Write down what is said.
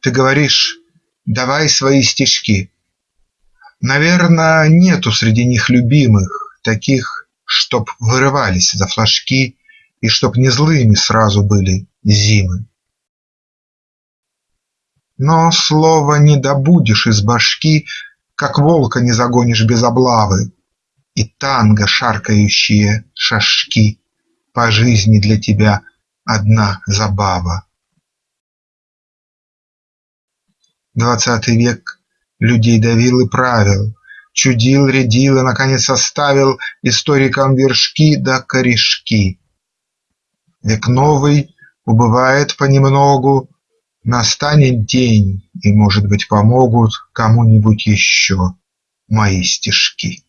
Ты говоришь: давай свои стишки. Наверно, нету среди них любимых Таких, чтоб вырывались за флажки И чтоб не злыми сразу были зимы. Но слова не добудешь из башки, Как волка не загонишь без облавы, И танго шаркающие шажки По жизни для тебя одна забава. Двадцатый век людей давил и правил, Чудил, рядил и, наконец, оставил Историкам вершки да корешки. Век новый убывает понемногу, Настанет день, и, может быть, помогут Кому-нибудь еще мои стишки.